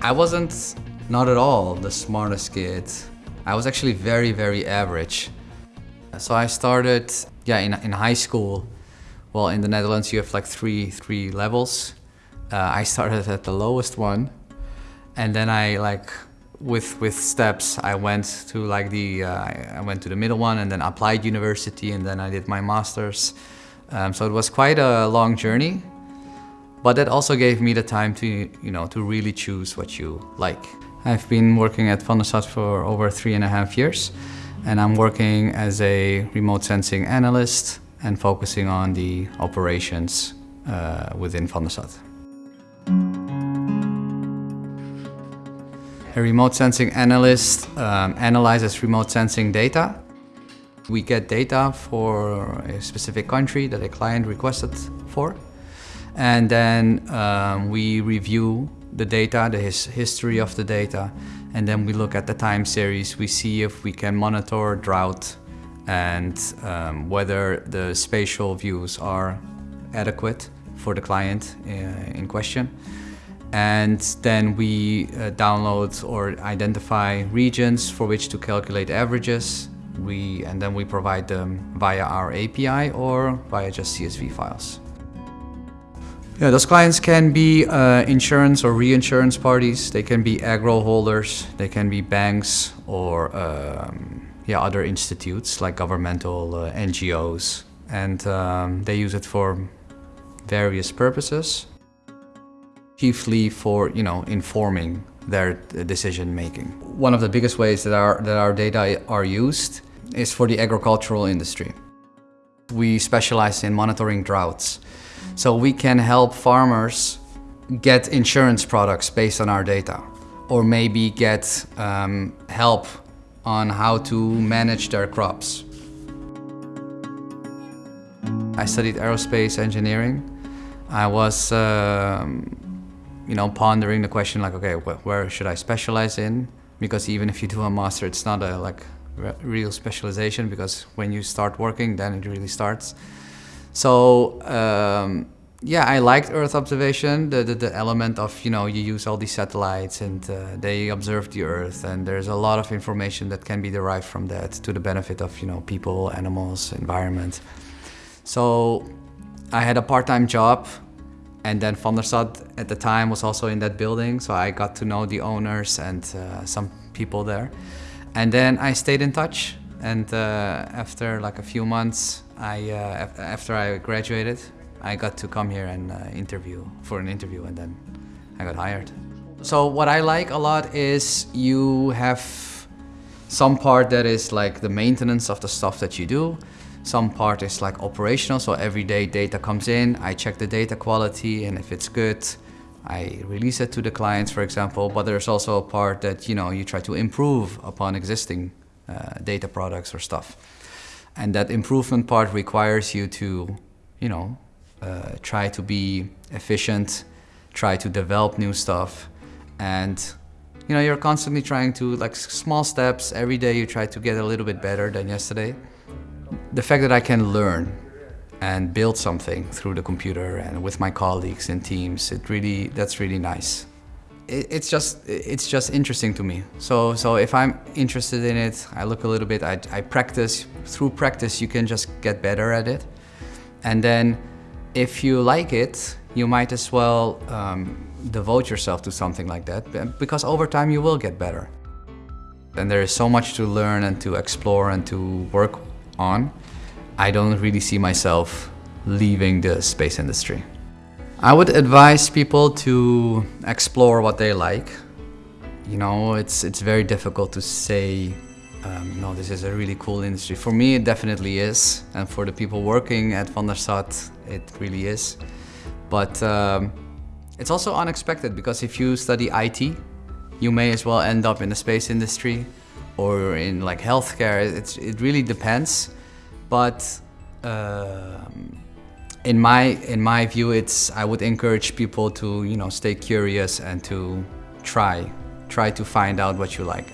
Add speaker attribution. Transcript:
Speaker 1: I wasn't not at all the smartest kid. I was actually very, very average. So I started, yeah, in, in high school. Well, in the Netherlands you have like three, three levels. Uh, I started at the lowest one. And then I like, with, with steps, I went to like the, uh, I went to the middle one and then applied university and then I did my master's. Um, so it was quite a long journey. But that also gave me the time to, you know, to really choose what you like. I've been working at Stad for over three and a half years and I'm working as a remote sensing analyst and focusing on the operations uh, within Stad. A remote sensing analyst um, analyzes remote sensing data. We get data for a specific country that a client requested for. And then um, we review the data, the his history of the data, and then we look at the time series. We see if we can monitor drought and um, whether the spatial views are adequate for the client uh, in question. And then we uh, download or identify regions for which to calculate averages. We, and then we provide them via our API or via just CSV files. Yeah, those clients can be uh, insurance or reinsurance parties. They can be agro holders. They can be banks or um, yeah, other institutes like governmental uh, NGOs. And um, they use it for various purposes, chiefly for you know informing their decision making. One of the biggest ways that our, that our data are used is for the agricultural industry. We specialize in monitoring droughts. So we can help farmers get insurance products based on our data or maybe get um, help on how to manage their crops. I studied aerospace engineering. I was, um, you know, pondering the question like, okay, wh where should I specialize in? Because even if you do a master, it's not a like real specialization because when you start working, then it really starts. So um, yeah, I liked Earth observation, the, the, the, element of, you know, you use all these satellites and uh, they observe the Earth and there's a lot of information that can be derived from that to the benefit of, you know, people, animals, environment. So I had a part-time job and then VanderSat at the time was also in that building, so I got to know the owners and uh, some people there. And then I stayed in touch and uh, after like a few months, I, uh, after I graduated, I got to come here and uh, interview for an interview and then I got hired. So what I like a lot is you have some part that is like the maintenance of the stuff that you do. Some part is like operational, so everyday data comes in, I check the data quality and if it's good, I release it to the clients, for example, but there's also a part that, you know, you try to improve upon existing uh, data products or stuff. And that improvement part requires you to, you know, uh, try to be efficient, try to develop new stuff, and you know, you're constantly trying to, like small steps, every day you try to get a little bit better than yesterday. The fact that I can learn and build something through the computer and with my colleagues and teams, it really, that's really nice it's just it's just interesting to me. So so if I'm interested in it, I look a little bit. I, I practice. Through practice, you can just get better at it. And then, if you like it, you might as well um, devote yourself to something like that, because over time you will get better. And there is so much to learn and to explore and to work on. I don't really see myself leaving the space industry. I would advise people to explore what they like. You know, it's, it's very difficult to say, um, no, this is a really cool industry. For me, it definitely is. And for the people working at VanderSat, it really is. But um, it's also unexpected because if you study IT, you may as well end up in the space industry or in like healthcare. It's, it really depends. But um, in my in my view, it's I would encourage people to you know stay curious and to try try to find out what you like.